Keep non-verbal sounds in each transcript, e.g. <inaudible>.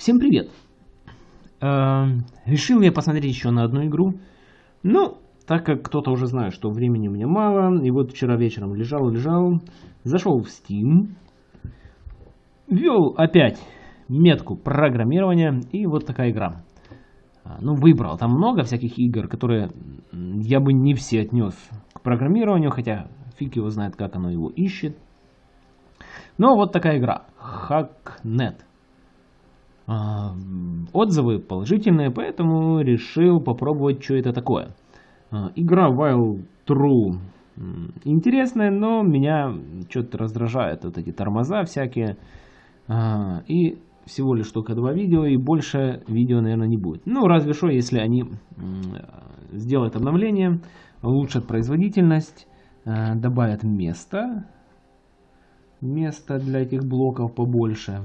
Всем привет! Э, решил я посмотреть еще на одну игру. Ну, так как кто-то уже знает, что времени у меня мало, и вот вчера вечером лежал-лежал, зашел в Steam, ввел опять метку программирования, и вот такая игра. А, ну, выбрал. Там много всяких игр, которые я бы не все отнес к программированию, хотя фиг его знает, как оно его ищет. Но вот такая игра. Hacknet. А, отзывы положительные, поэтому решил попробовать, что это такое. А, игра Wild True интересная, но меня что-то раздражает вот эти тормоза всякие. И всего лишь только два видео, и больше видео, наверное, не будет. Ну, разве что, если они сделают обновление, улучшат производительность, добавят место, место для этих блоков побольше.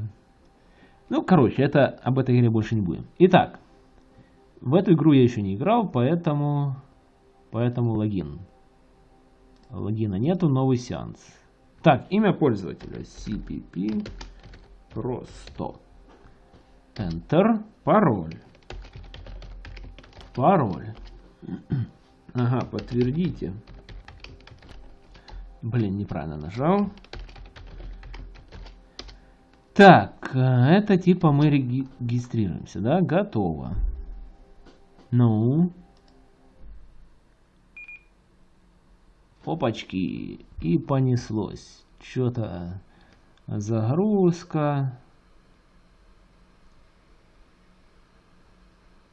Ну, короче, это об этой игре больше не будем. Итак, в эту игру я еще не играл, поэтому, поэтому логин. Логина нету, новый сеанс. Так, имя пользователя CPP просто. Enter. Пароль. Пароль. <clears throat> Ага, подтвердите. Блин, неправильно нажал. Так, э, это типа мы регистрируемся, да? Готово. Ну. Опачки. И понеслось. Что-то загрузка.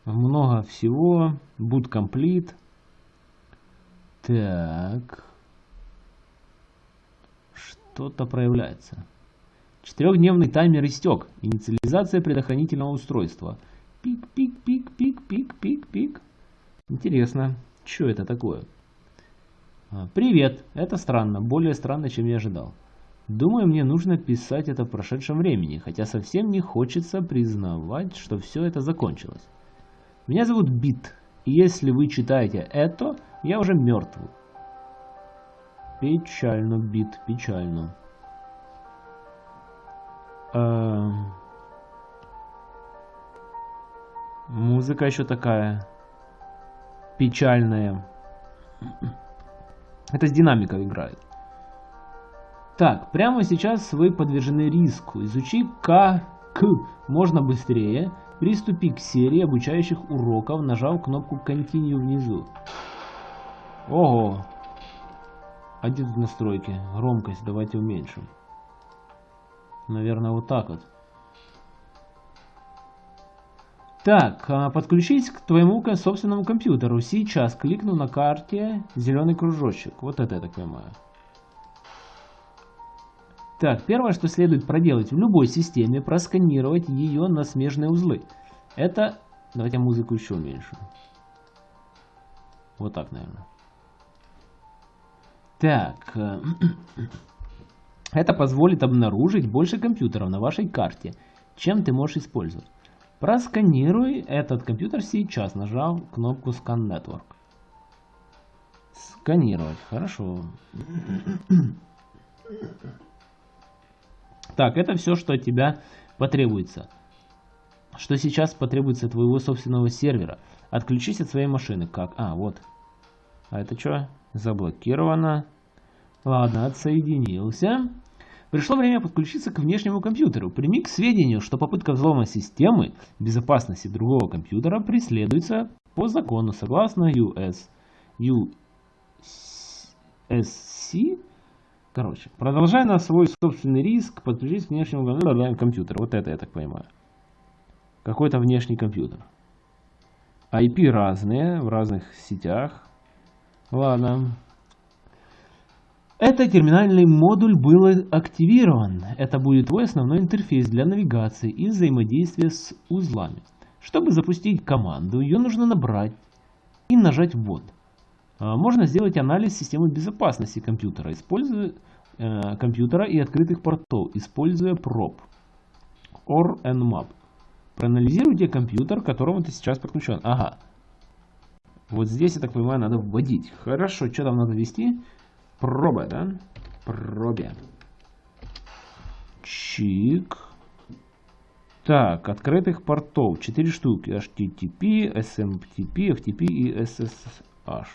много всего. Boot complete. Так. Что-то проявляется. Четырехдневный таймер истек. Инициализация предохранительного устройства. Пик, пик, пик, пик, пик, пик, пик. Интересно, что это такое? А, привет, это странно, более странно, чем я ожидал. Думаю, мне нужно писать это в прошедшем времени, хотя совсем не хочется признавать, что все это закончилось. Меня зовут Бит, и если вы читаете это, я уже мертв. Печально, Бит, печально. Эм... Музыка еще такая печальная. Это с динамикой играет. Так, прямо сейчас вы подвержены риску. Изучи как можно быстрее Приступи к серии обучающих уроков, нажав кнопку Continue внизу. Ого! А где тут настройки? Громкость давайте уменьшим. Наверное, вот так вот. Так, а, подключись к твоему собственному компьютеру. Сейчас кликну на карте зеленый кружочек. Вот это я так понимаю. Так, первое, что следует проделать в любой системе, просканировать ее на смежные узлы. Это... Давайте музыку еще уменьшим. Вот так, наверное. Так. <clears throat> Это позволит обнаружить больше компьютеров на вашей карте, чем ты можешь использовать. Просканируй этот компьютер сейчас, нажав кнопку Scan Network. Сканировать, хорошо. Так, это все, что от тебя потребуется. Что сейчас потребуется твоего собственного сервера. Отключись от своей машины. Как? А, вот. А это что? Заблокировано. Ладно, отсоединился. Пришло время подключиться к внешнему компьютеру. Прими к сведению, что попытка взлома системы безопасности другого компьютера преследуется по закону согласно US USC Короче, продолжай на свой собственный риск подключить к внешнему компьютеру. Вот это я так понимаю. Какой-то внешний компьютер. IP разные, в разных сетях. Ладно. Это терминальный модуль был активирован. Это будет твой основной интерфейс для навигации и взаимодействия с узлами. Чтобы запустить команду, ее нужно набрать и нажать «Ввод». А, можно сделать анализ системы безопасности компьютера, используя э, компьютера и открытых портов, используя проб or nmap. Проанализируйте компьютер, к которому ты сейчас подключен. Ага. Вот здесь, я так понимаю, надо вводить. Хорошо, что там надо ввести? Проба, да? Пробе. Чик. Так, открытых портов 4 штуки. HTTP, SMTP, FTP и SSH.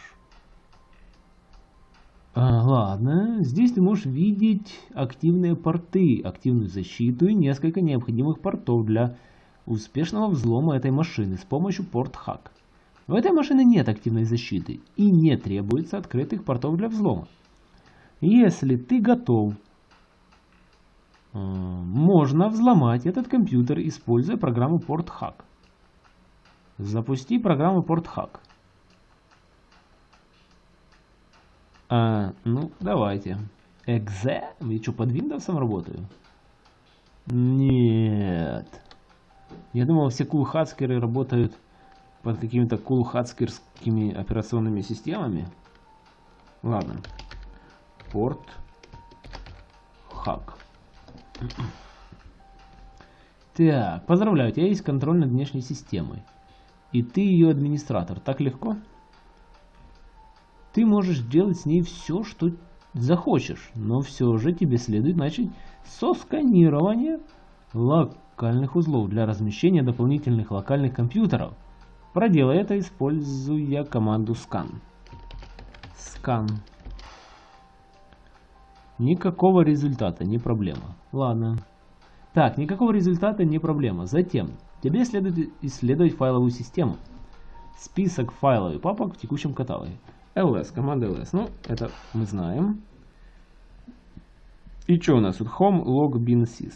А, ладно, здесь ты можешь видеть активные порты, активную защиту и несколько необходимых портов для успешного взлома этой машины с помощью порт-хак. У этой машины нет активной защиты и не требуется открытых портов для взлома. Если ты готов, э, можно взломать этот компьютер, используя программу PortHack. Запусти программу PortHack. А, ну, давайте. Exe? Я что, под Windows работаю? Нет. Я думал, все кулхацкеры работают под какими-то кулхацкерскими операционными системами. Ладно. Порт. Хак. Так, поздравляю, у тебя есть контроль над внешней системой. И ты ее администратор. Так легко? Ты можешь делать с ней все, что захочешь, но все же тебе следует начать со сканирования локальных узлов для размещения дополнительных локальных компьютеров. Проделай это, используя команду scan. Scan. Никакого результата, не проблема. Ладно. Так, никакого результата, не проблема. Затем, тебе следует исследовать файловую систему. Список файлов и папок в текущем каталоге ls, команда ls. Ну, это мы знаем. И что у нас тут? Home log bin sys.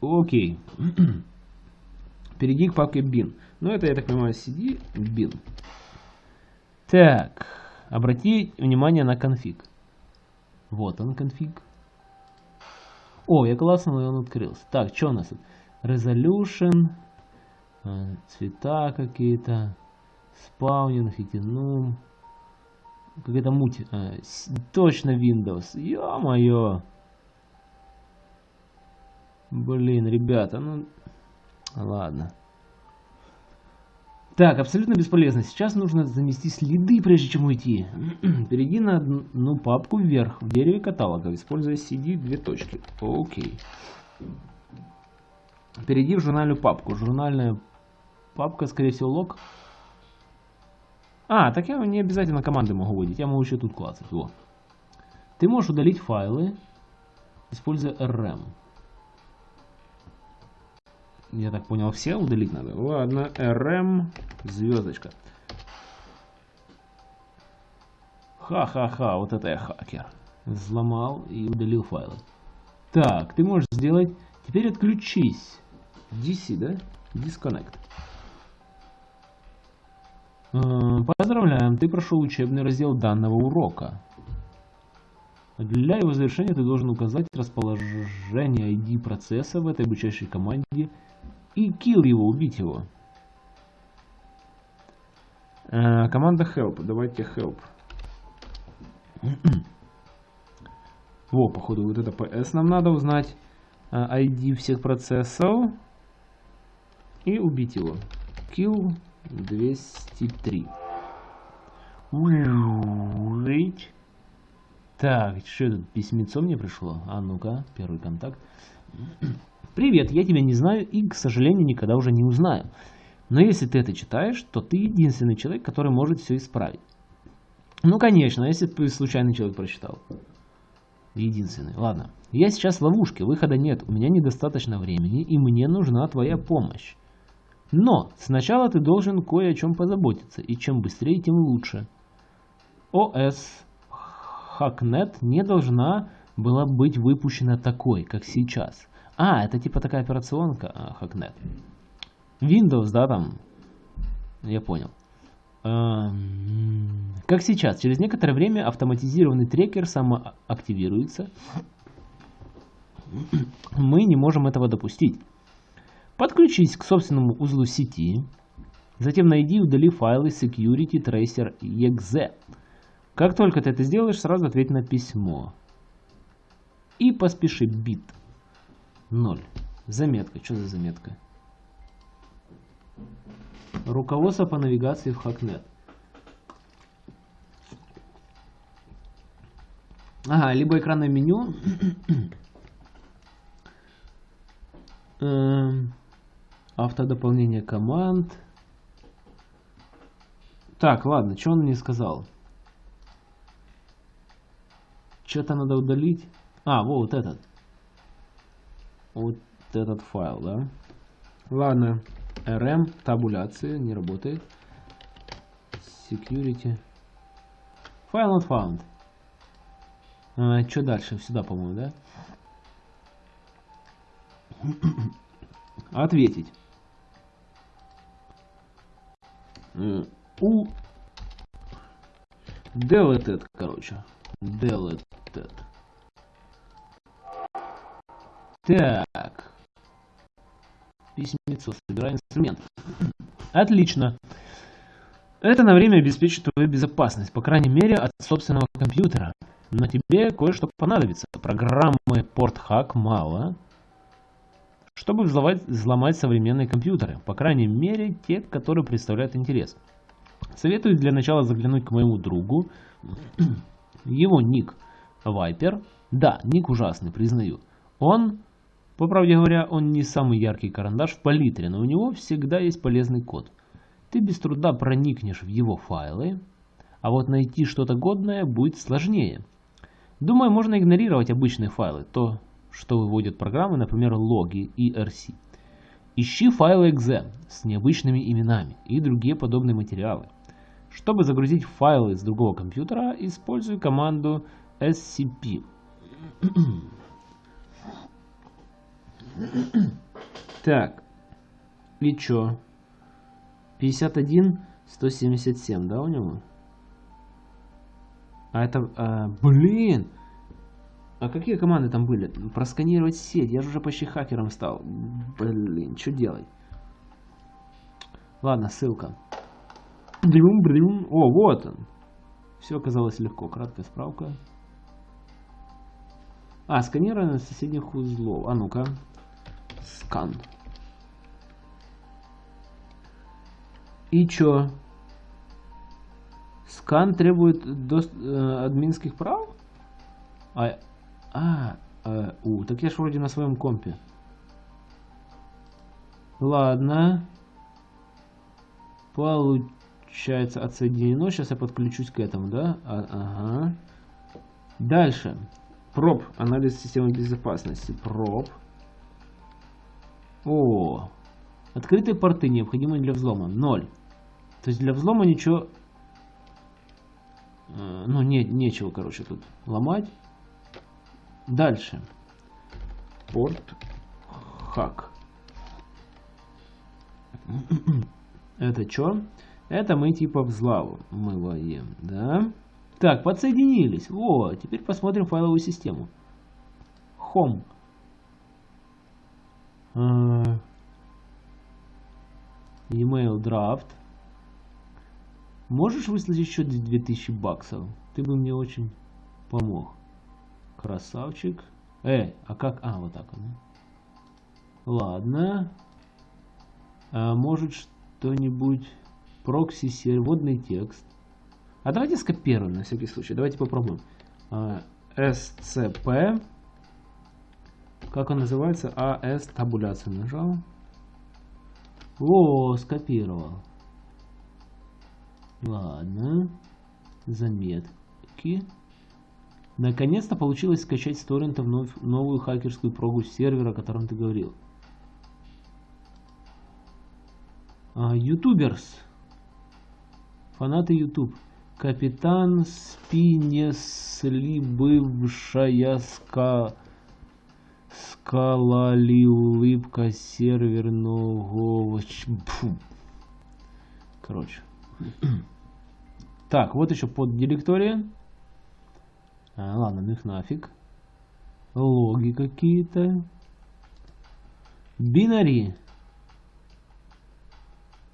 Окей. <clears throat> Перейди к папке bin. Ну, это, я так понимаю, cd bin. Так. Обрати внимание на конфиг. Вот он конфиг. О, я классно, он открылся. Так, что у нас тут? Resolution. Э, цвета какие-то. Спаунинг, фитинум. Какая-то муть. А, точно Windows. Ё-моё. Блин, ребята, ну... Ладно. Так, абсолютно бесполезно. Сейчас нужно занести следы, прежде чем уйти. <clears throat> Перейди на одну папку вверх в дереве каталога, используя CD две точки. Окей. Перейди в журнальную папку. Журнальная папка, скорее всего, лог. А, так я не обязательно команды могу вводить, я могу еще тут клацать. Во. Ты можешь удалить файлы, используя RM. Я так понял, все удалить надо. Ладно, RM, звездочка. Ха-ха-ха, вот это я хакер. Взломал и удалил файлы. Так, ты можешь сделать... Теперь отключись. DC, да? Disconnect. Э, поздравляем, ты прошел учебный раздел данного урока. Для его завершения ты должен указать расположение ID процесса в этой обучающей команде и kill его, убить его. Э, команда help, давайте help. <clears throat> Во, походу, вот это PS нам надо узнать. ID э, всех процессов. И убить его. Kill 203. Жить. Так, что тут письмецо мне пришло? А ну-ка, первый контакт. Привет, я тебя не знаю и, к сожалению, никогда уже не узнаю. Но если ты это читаешь, то ты единственный человек, который может все исправить. Ну, конечно, если ты случайный человек прочитал. Единственный. Ладно. Я сейчас в ловушке, выхода нет, у меня недостаточно времени, и мне нужна твоя помощь. Но сначала ты должен кое о чем позаботиться, и чем быстрее, тем лучше. ОС Hacknet не должна была быть выпущена такой, как сейчас. А, это типа такая операционка а, Hacknet. Windows, да, там? Я понял. Эм, как сейчас, через некоторое время автоматизированный трекер самоактивируется. Мы не можем этого допустить. Подключись к собственному узлу сети. Затем найди и удали файлы security tracer exe. Как только ты это сделаешь, сразу ответь на письмо. И поспеши бит. 0. Заметка. Что за заметка? Руководство по навигации в Hacknet. Ага, либо экранное меню. <coughs> Эм, Автодополнение команд. Так, ладно, что он мне сказал? Что-то надо удалить. А, вот этот. Вот этот файл, да? Ладно. RM, табуляция, не работает. Security. File not found. А, что дальше? Сюда, по-моему, да? <coughs> Ответить. У deleted, короче. Deleted. Так. Письмецо. Собирай инструмент. Отлично. Это на время обеспечит твою безопасность, по крайней мере, от собственного компьютера. Но тебе кое-что понадобится. Программы PortHack мало, чтобы взломать, взломать современные компьютеры. По крайней мере, те, которые представляют интерес. Советую для начала заглянуть к моему другу. Его ник Viper. Да, ник ужасный, признаю. Он, по правде говоря, он не самый яркий карандаш в палитре, но у него всегда есть полезный код. Ты без труда проникнешь в его файлы, а вот найти что-то годное будет сложнее. Думаю, можно игнорировать обычные файлы, то, что выводят программы, например, логи и RC. Ищи файлы .exe с необычными именами и другие подобные материалы. Чтобы загрузить файлы с другого компьютера, используй команду scp. <clears throat> <clears throat> так, и чё? 51, 177, да, у него? А это, а, блин! А какие команды там были? Просканировать сеть. Я же уже почти хакером стал. Блин, что делать? Ладно, ссылка. О, вот он. Все оказалось легко. Краткая справка. А, сканирование соседних узлов. А ну-ка. Скан. И чё? Скан требует до, э, админских прав? А, а, э, у, так я ж вроде на своем компе. Ладно. Получается отсоединено. Сейчас я подключусь к этому, да? А, ага. Дальше. Проб. Анализ системы безопасности. Проб. О. Открытые порты необходимы для взлома. Ноль. То есть для взлома ничего... Э, ну, не, нечего, короче, тут ломать. Дальше. Порт хак. <clears throat> Это что? Это мы типа взламываем, да? Так, подсоединились. О, теперь посмотрим файловую систему. Home. Uh, email draft. Можешь выслать еще 2000 баксов? Ты бы мне очень помог. Красавчик. Э, а как? А, вот так он. Ладно. А может что-нибудь прокси сервер, водный текст. А давайте скопируем на всякий случай. Давайте попробуем. А, SCP. Как он называется? AS табуляцию нажал. О, скопировал. Ладно. Заметки. Наконец-то получилось скачать с торрентов новую хакерскую прогу сервера, о котором ты говорил. А, ютуберс. Фанаты YouTube. Капитан Спинесли, бывшая ска... скалали улыбка серверного... Фу. Короче. <clears throat> Так, вот еще под директория. А, ладно, ну их нафиг. Логи какие-то. Бинари.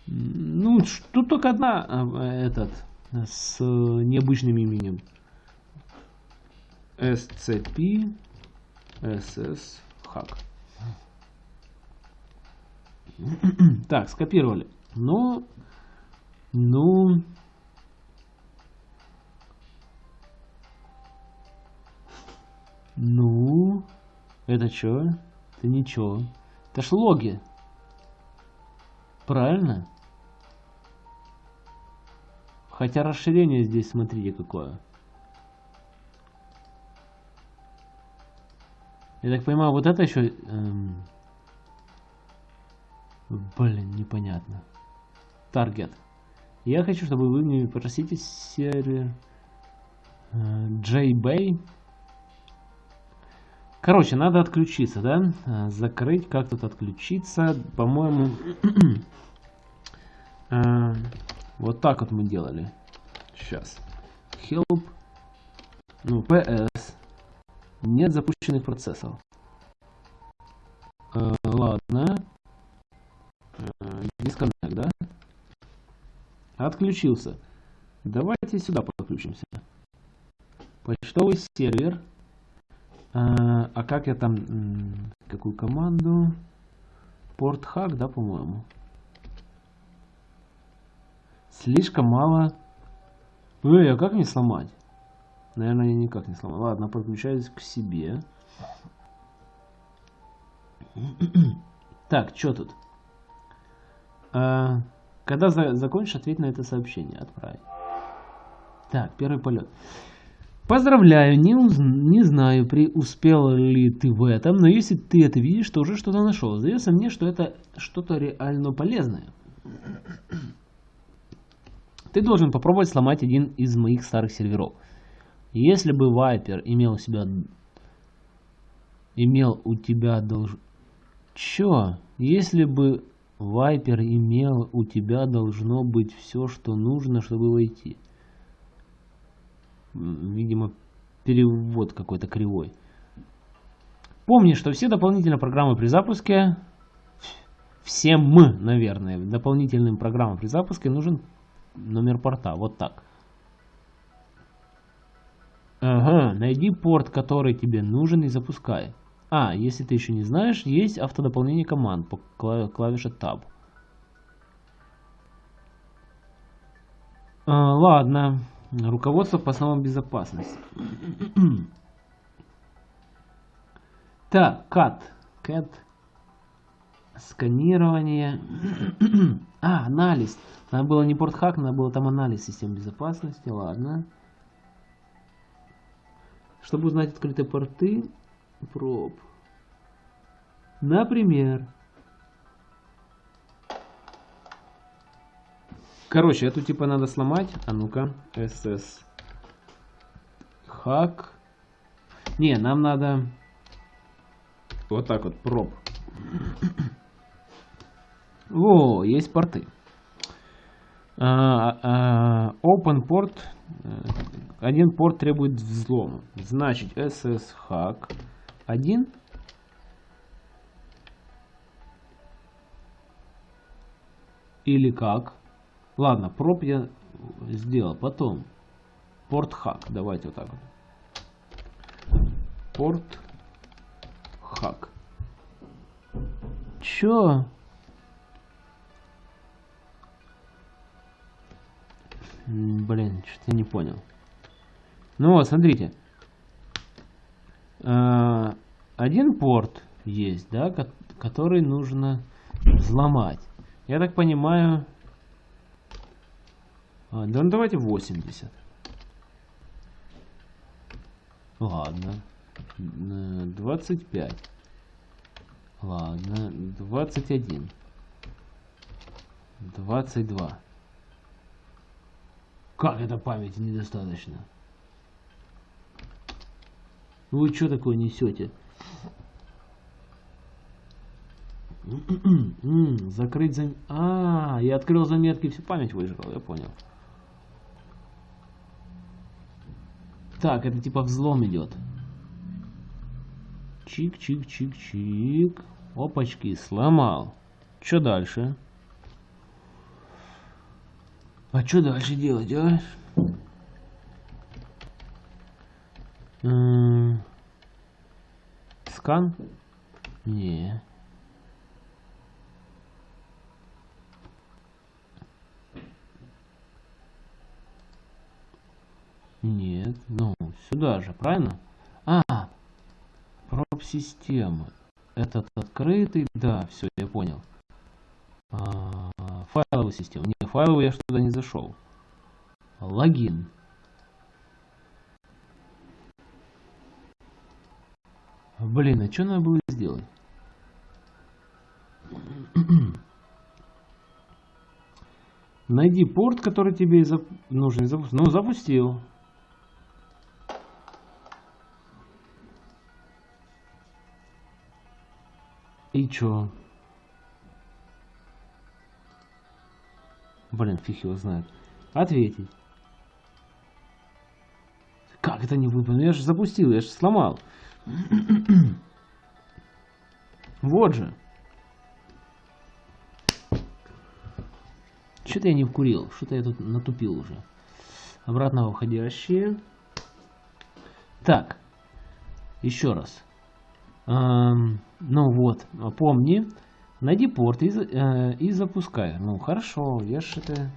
Ну, тут только одна а, этот с необычным именем. SCP SS <clears throat> Hack. Так, скопировали. Но, ну, ну, это что? Это ничего. Это ж логи. Правильно? Хотя расширение здесь, смотрите, какое. Я так понимаю, вот это еще... Эм... Блин, непонятно. Таргет. Я хочу, чтобы вы мне попросите сервер э, JBay. Короче, надо отключиться, да? Э, закрыть, как тут отключиться? По-моему, <clears throat> э, вот так вот мы делали. Сейчас. Help. Ну, PS. Нет запущенных процессов. Э, ладно. Disconnect, да? Отключился. Давайте сюда подключимся. Почтовый сервер. А, а как я там... Какую команду? Порт-хак, да, по-моему? Слишком мало... Эй, а как не сломать? Наверное, я никак не сломал. Ладно, подключаюсь к себе. <clears throat> Так, что тут? А, когда за закончишь, ответь на это сообщение. Отправить. Так, первый полет. Поздравляю, не, уз... не знаю, преуспел ли ты в этом, но если ты это видишь, то уже что-то нашел. Сдается мне, что это что-то реально полезное. Ты должен попробовать сломать один из моих старых серверов. Если бы Вайпер имел себя... Имел у тебя долж... Чё? Если бы Вайпер имел у тебя должно быть все, что нужно, чтобы войти. Видимо, перевод какой-то кривой. Помни, что все дополнительные программы при запуске, всем мы, наверное, дополнительным программам при запуске нужен номер порта. Вот так. Ага, найди порт, который тебе нужен и запускай. А, если ты еще не знаешь, есть автодополнение команд по клавише Tab. А, ладно. Руководство по основам безопасности. <clears throat> так, CAT. CAT. Сканирование. <clears throat> а, анализ. Надо было не портхак, надо было там анализ систем безопасности. Ладно. Чтобы узнать открытые порты, проб. Например. Короче, эту типа надо сломать. А ну-ка, SS. Хак. Не, нам надо вот так вот, проб. О, есть порты. А, а, open port. Э, один порт требует взлома. Значит, SS hack 1. Или как? Ладно, проб я сделал. Потом порт хак. Давайте вот так вот. Порт хак. Чё? Блин, что-то не понял. Ну вот, смотрите. А, один порт есть, да, который нужно взломать. Я так понимаю... А, да, ну давайте 80. Ладно. 25. Ладно. 21. 22. Как это памяти недостаточно? Вы что такое несете? <clears throat> Закрыть зам... А, я открыл заметки, всю память выжрал, я понял. Так, это типа взлом идет. Чик-чик-чик-чик. Опачки, сломал. Что дальше? А что дальше делать, а? Скан? Не. Нет, ну, сюда же, правильно? А, проб системы. Этот открытый, да, все, я понял. А, файловую систему. Не, файловую я что туда не зашел. Логин. Блин, а что надо было сделать? <clears throat> Найди порт, который тебе зап... нужен запустить. Ну, запустил. И чё? Блин, фиг его знает. Ответить. Как это не выполнил? Я же запустил, я же сломал. <coughs> вот же. Что-то я не вкурил. Что-то я тут натупил уже. Обратно входящие. Так. Еще раз. Эм, ну вот, помни. Найди порт и, э, и запускай. Ну хорошо, я ж это...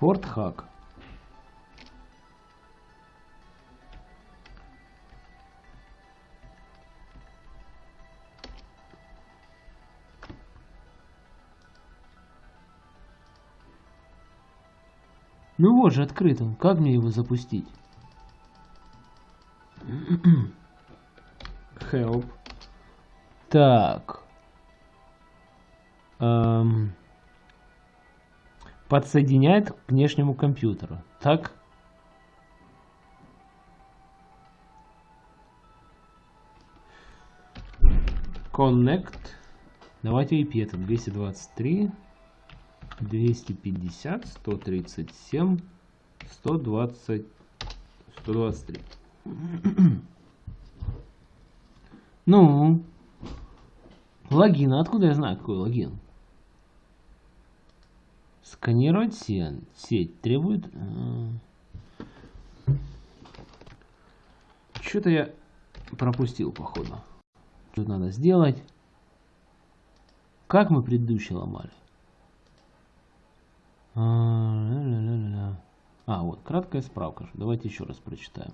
Порт хак. Ну вот же открыт он. Как мне его запустить? <clears throat> Help. Так. Эм. Подсоединяет к внешнему компьютеру. Так. Connect. Давайте IP это 223. 250, 137, 120, 123. Ну, логин. Откуда я знаю, какой логин? Сканировать сеть. Сеть требует... Э, Что-то я пропустил, походу. Что надо сделать? Как мы предыдущий ломали? А, а, вот, краткая справка. Давайте еще раз прочитаем.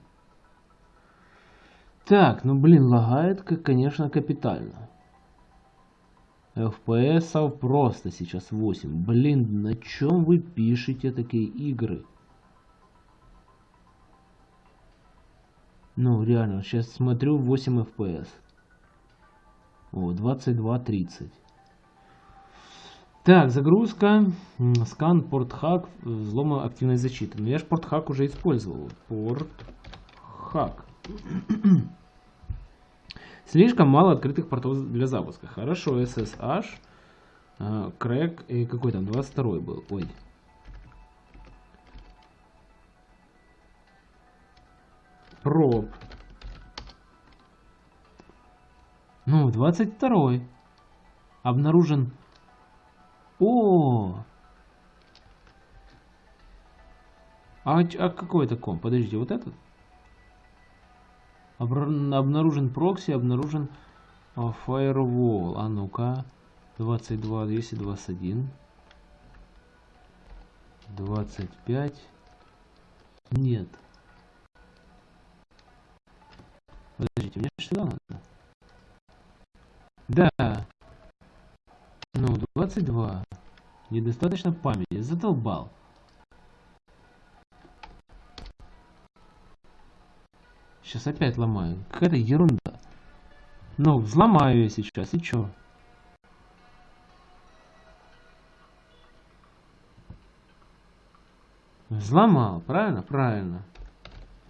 Так, ну блин, лагает, конечно, капитально. FPS просто сейчас 8. Блин, на чем вы пишете такие игры? Ну, реально, сейчас смотрю 8 FPS. О, 22.30. Так, загрузка, скан, порт-хак, взлома активной защиты. Но я же порт-хак уже использовал. Порт-хак. <clears throat> Слишком мало открытых портов для запуска. Хорошо, SSH, крэк и какой там, 22 был. Ой. Проб. Ну, 22 Обнаружен о! А, а какой это комп? Подождите, вот этот? Обнаружен прокси, обнаружен а, firewall. А ну-ка. 22, 221. 25. Нет. Подождите, мне что надо? Да. Ну, 22. Недостаточно памяти. Задолбал. Сейчас опять ломаю. Какая-то ерунда. Ну, взломаю я сейчас. И чё? Взломал. Правильно? Правильно.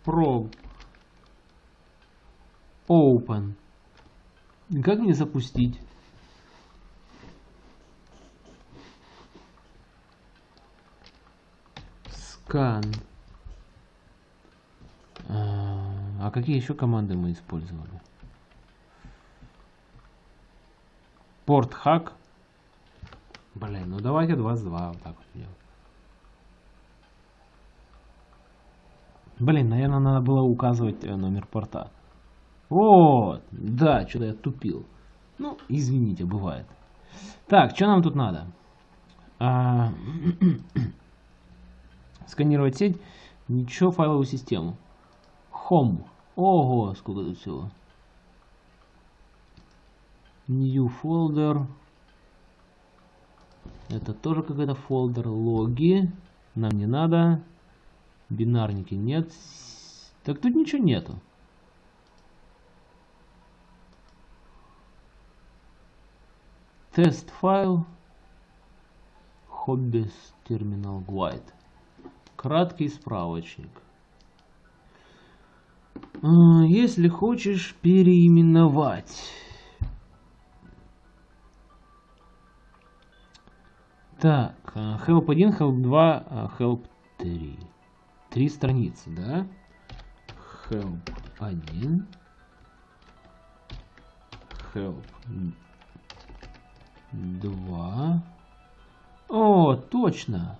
Probe. Open. Как мне запустить? Скан. А, а какие еще команды мы использовали? Порт хак. Блин, ну давайте 22 вот так вот делать. Блин, наверное, надо было указывать э, номер порта. Вот, да, что-то я тупил. Ну, извините, бывает. Так, что нам тут надо? А, <clears throat> сканировать сеть. Ничего, файловую систему. Home. Ого, сколько тут всего. New folder. Это тоже какой-то фолдер. Логи. Нам не надо. Бинарники нет. Так тут ничего нету. Тест файл. Hobbies Terminal Guide. Краткий справочник. А, если хочешь переименовать. Так, а, help 1, help 2, а, help 3. Три страницы, да? Help 1. Help 2. О, точно.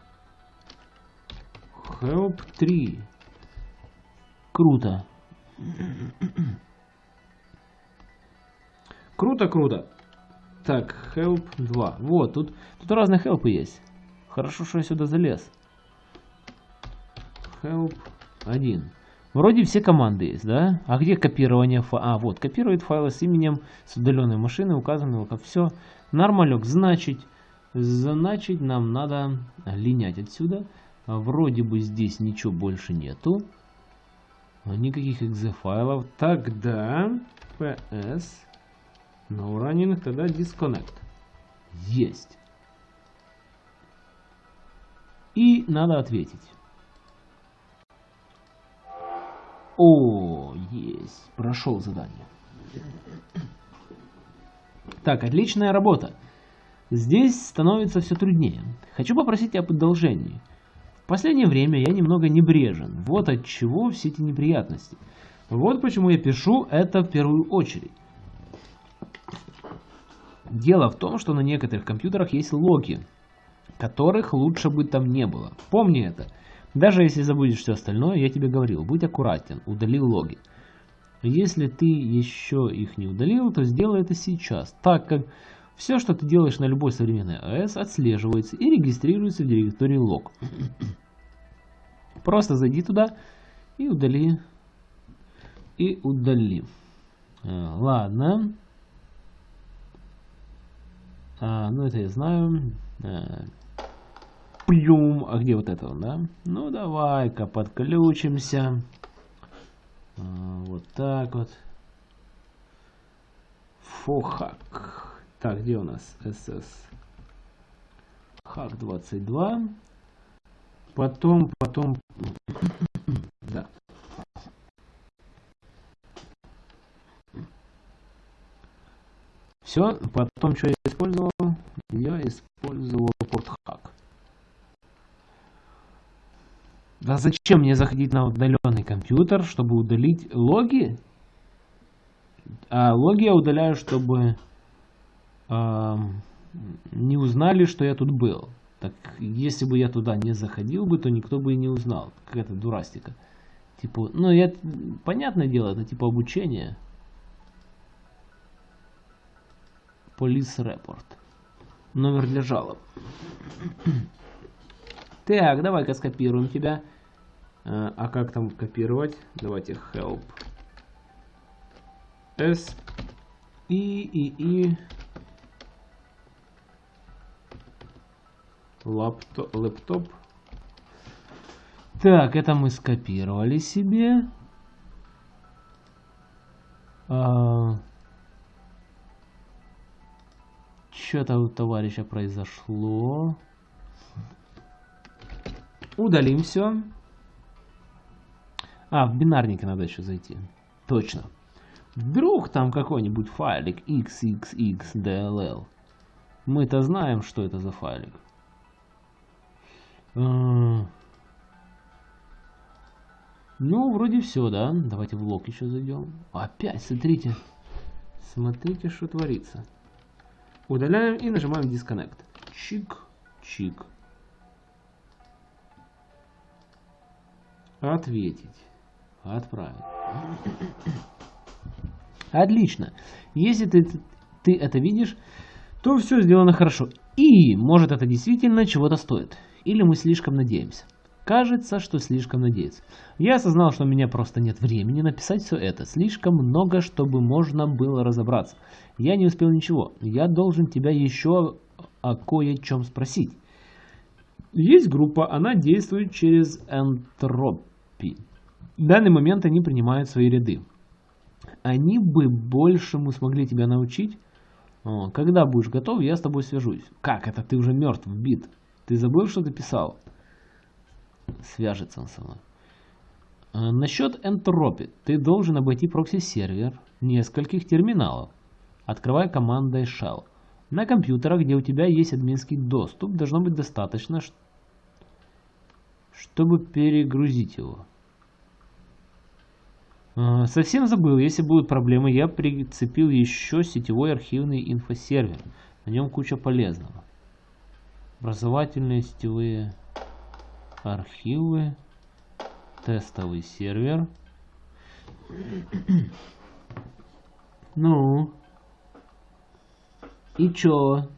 Help 3. Круто. Круто, круто. Так, help 2. Вот, тут, тут разные хелпы есть. Хорошо, что я сюда залез. Help 1. Вроде все команды есть, да? А где копирование файла? А, вот, копирует файлы с именем с удаленной машины, указанного как все. Нормалек, значит, значит нам надо линять отсюда. А вроде бы здесь ничего больше нету. Никаких exe файлов. Тогда ps no running, тогда disconnect. Есть. И надо ответить. О, есть. Прошел задание. Так, отличная работа. Здесь становится все труднее. Хочу попросить об одолжении. В последнее время я немного небрежен. Вот от чего все эти неприятности. Вот почему я пишу это в первую очередь. Дело в том, что на некоторых компьютерах есть логи, которых лучше бы там не было. Помни это. Даже если забудешь все остальное, я тебе говорил, будь аккуратен, удали логи. Если ты еще их не удалил, то сделай это сейчас, так как все, что ты делаешь на любой современной АЭС, отслеживается и регистрируется в директории лог. Просто зайди туда и удали. И удали. А, ладно. А, ну, это я знаю. А, плюм. А где вот это, да? Ну, давай-ка подключимся. А, вот так вот. Фохак. Так, где у нас SS? Хак 22. Потом, потом... да. Все, потом что я использовал? Я использовал портхак. Да зачем мне заходить на удаленный компьютер, чтобы удалить логи? А логи я удаляю, чтобы не узнали, что я тут был. Так, если бы я туда не заходил бы, то никто бы и не узнал. Какая-то дурастика. Типа, ну, я, понятное дело, это типа обучение. Police report. Номер для жалоб. <coughs> Так, давай-ка скопируем тебя. А, а как там копировать? Давайте help. S. И, и, и. Лэптоп. Так, это мы скопировали себе. А... Что-то у товарища произошло. Удалим все. А, в бинарнике надо еще зайти. Точно. Вдруг там какой-нибудь файлик xxxdll. Мы-то знаем, что это за файлик. А. Ну, вроде все, да? Давайте в лог еще зайдем. Опять, смотрите. Смотрите, что творится. Удаляем и нажимаем Disconnect. Чик, чик. Ответить. Отправить. Отлично. Если ты, ты это видишь, то все сделано хорошо. И, может, это действительно чего-то стоит. Или мы слишком надеемся. Кажется, что слишком надеется. Я осознал, что у меня просто нет времени написать все это. Слишком много, чтобы можно было разобраться. Я не успел ничего. Я должен тебя еще о кое-чем спросить. Есть группа, она действует через энтропи. В данный момент они принимают свои ряды. Они бы большему смогли тебя научить. Когда будешь готов, я с тобой свяжусь. Как это? Ты уже мертв, бит. Ты забыл, что ты писал? Свяжется он со мной. А, насчет Entropy. Ты должен обойти прокси-сервер нескольких терминалов. Открывай командой shell. На компьютерах, где у тебя есть админский доступ, должно быть достаточно, чтобы перегрузить его. А, совсем забыл, если будут проблемы, я прицепил еще сетевой архивный инфосервер. На нем куча полезного. Образовательные сетевые архивы, тестовый сервер. <clears throat> Ну, и чё?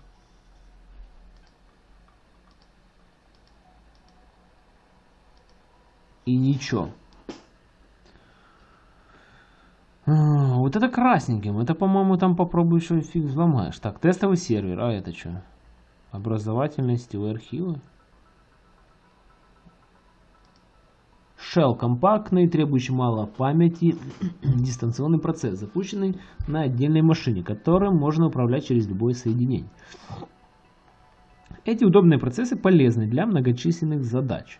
И ничего. А, вот это красненьким. Это, по-моему, там попробуй еще фиг взломаешь. Так, тестовый сервер. А это что? Образовательные сетевые архивы. Shell компактный, требующий мало памяти, <clears throat> дистанционный процесс, запущенный на отдельной машине, которым можно управлять через любое соединение. Эти удобные процессы полезны для многочисленных задач,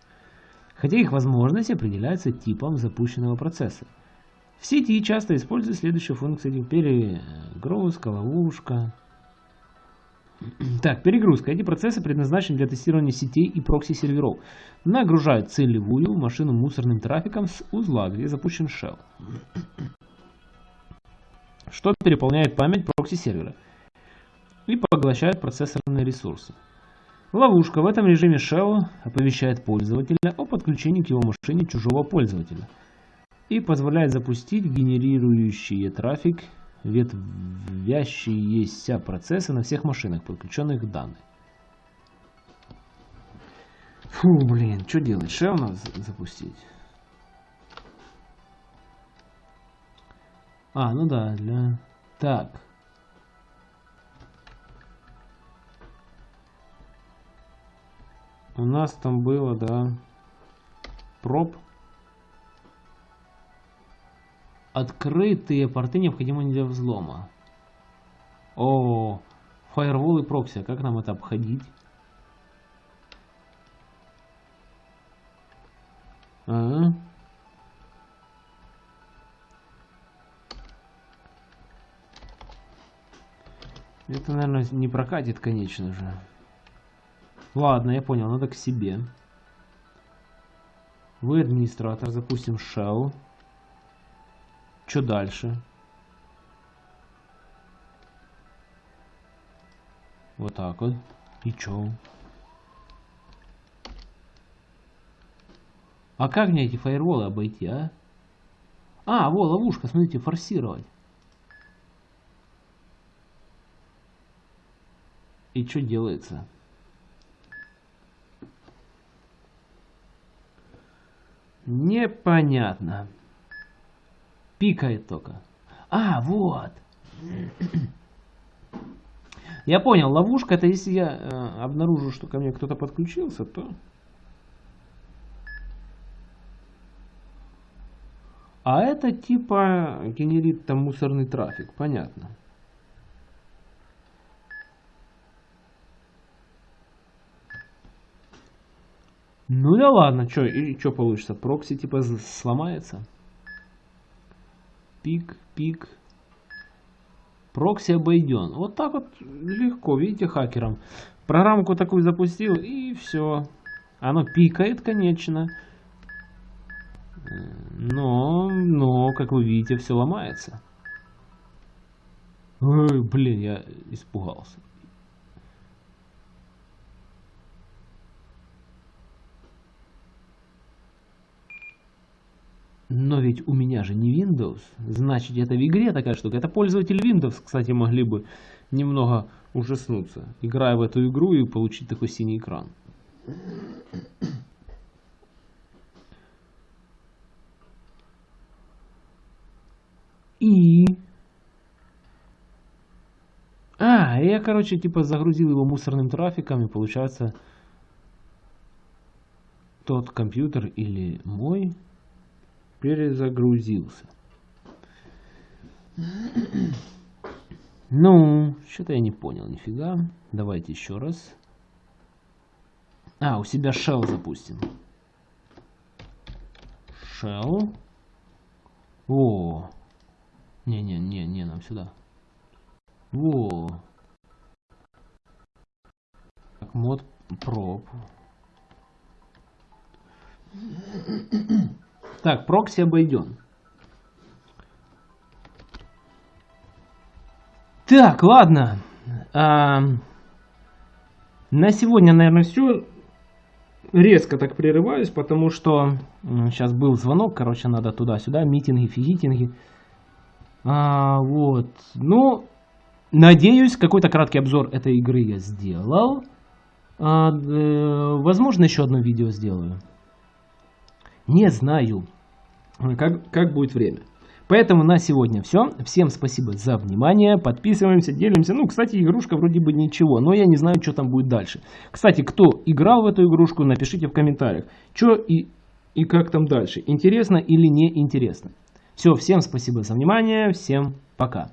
хотя их возможности определяются типом запущенного процесса. В сети часто используют следующие функции перегрузка, ловушка, <clears throat> так, перегрузка. Эти процессы предназначены для тестирования сетей и прокси-серверов. Нагружают целевую машину мусорным трафиком с узла, где запущен shell. Что переполняет память прокси-сервера и поглощает процессорные ресурсы. Ловушка. В этом режиме shell оповещает пользователя о подключении к его машине чужого пользователя и позволяет запустить генерирующие трафик ветвящиеся процессы на всех машинах, подключенных к данной. Фу, блин, что делать? Shell надо запустить. А, ну да, для... Так. У нас там было, да, проб. Открытые порты необходимы для взлома. О, фаервол и прокси. А как нам это обходить? А. Это, наверное, не прокатит, конечно же. Ладно, я понял, надо к себе. Вы администратор, запустим shell. Что дальше? Вот так вот. И чё? А как мне эти фаерволы обойти, а? А, во, ловушка, смотрите, форсировать. И что делается? Непонятно. Пикает только. А, вот. Я понял, ловушка это если я э, обнаружу, что ко мне кто-то подключился, то... А это типа генерит там мусорный трафик, понятно. Ну да ладно, что и что получится? Прокси типа сломается? Пик, пик. Прокси обойден. Вот так вот легко, видите, хакером. Программку такую запустил и все. Оно пикает, конечно. Но, но, как вы видите, все ломается. Ой, блин, я испугался. Но ведь у меня же не Windows, значит это в игре такая штука. Это пользователи Windows, кстати, могли бы немного ужаснуться, играя в эту игру и получить такой синий экран. И... А, я, короче, типа загрузил его мусорным трафиком, и получается тот компьютер или мой перезагрузился. Ну, что-то я не понял нифига. Давайте еще раз. А, у себя shell запустим. Shell. О. Не-не-не, не, нам сюда. Во. Так, мод проб. Так, прокси обойден. Так, ладно. А, на сегодня, наверное, все. Резко так прерываюсь, потому что сейчас был звонок, короче, надо туда-сюда, митинги, физитинги. А, вот. Ну, надеюсь, какой-то краткий обзор этой игры я сделал. А, э, возможно, еще одно видео сделаю. Не знаю, как, как будет время. Поэтому на сегодня все. Всем спасибо за внимание. Подписываемся, делимся. Ну, кстати, игрушка вроде бы ничего, но я не знаю, что там будет дальше. Кстати, кто играл в эту игрушку, напишите в комментариях, что и, и как там дальше. Интересно или не интересно. Все, всем спасибо за внимание. Всем пока.